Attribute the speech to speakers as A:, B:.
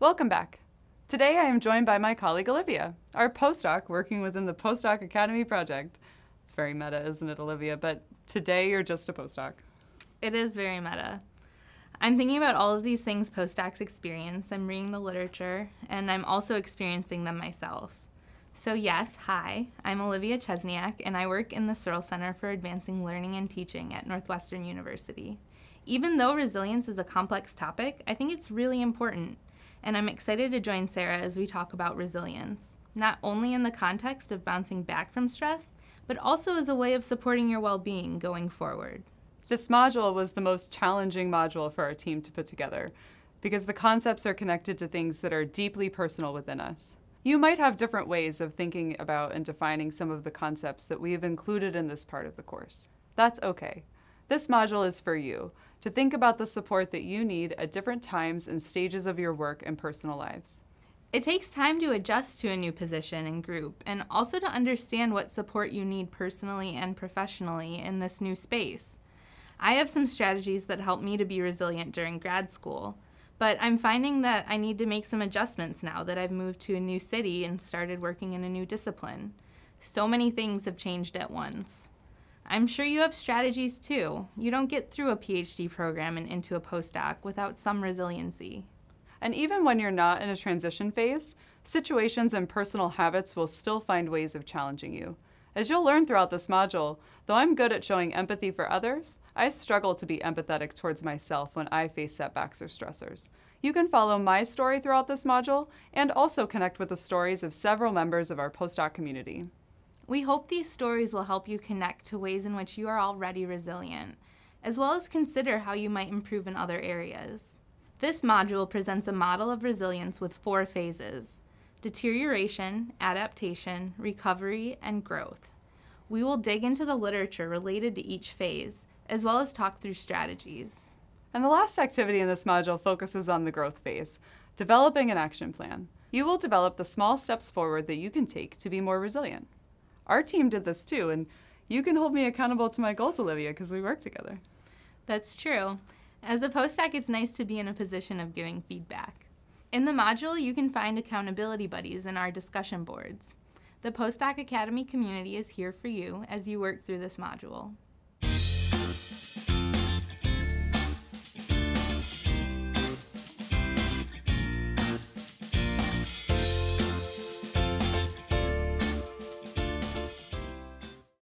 A: Welcome back. Today I am joined by my colleague Olivia, our postdoc working within the Postdoc Academy project. It's very meta, isn't it, Olivia? But today you're just a postdoc.
B: It is very meta. I'm thinking about all of these things postdocs experience. I'm reading the literature, and I'm also experiencing them myself. So yes, hi, I'm Olivia Chesniak, and I work in the Searle Center for Advancing Learning and Teaching at Northwestern University. Even though resilience is a complex topic, I think it's really important, and I'm excited to join Sarah as we talk about resilience, not only in the context of bouncing back from stress, but also as a way of supporting your well-being going forward.
A: This module was the most challenging module for our team to put together because the concepts are connected to things that are deeply personal within us. You might have different ways of thinking about and defining some of the concepts that we have included in this part of the course. That's okay. This module is for you, to think about the support that you need at different times and stages of your work and personal lives.
B: It takes time to adjust to a new position and group, and also to understand what support you need personally and professionally in this new space. I have some strategies that help me to be resilient during grad school, but I'm finding that I need to make some adjustments now that I've moved to a new city and started working in a new discipline. So many things have changed at once. I'm sure you have strategies too. You don't get through a PhD program and into a postdoc without some resiliency.
A: And even when you're not in a transition phase, situations and personal habits will still find ways of challenging you. As you'll learn throughout this module, though I'm good at showing empathy for others, I struggle to be empathetic towards myself when I face setbacks or stressors. You can follow my story throughout this module and also connect with the stories of several members of our postdoc community.
B: We hope these stories will help you connect to ways in which you are already resilient, as well as consider how you might improve in other areas. This module presents a model of resilience with four phases, deterioration, adaptation, recovery, and growth. We will dig into the literature related to each phase, as well as talk through strategies.
A: And the last activity in this module focuses on the growth phase, developing an action plan. You will develop the small steps forward that you can take to be more resilient. Our team did this too, and you can hold me accountable to my goals, Olivia, because we work together.
B: That's true. As a postdoc, it's nice to be in a position of giving feedback. In the module, you can find accountability buddies in our discussion boards. The Postdoc Academy community is here for you as you work through this module.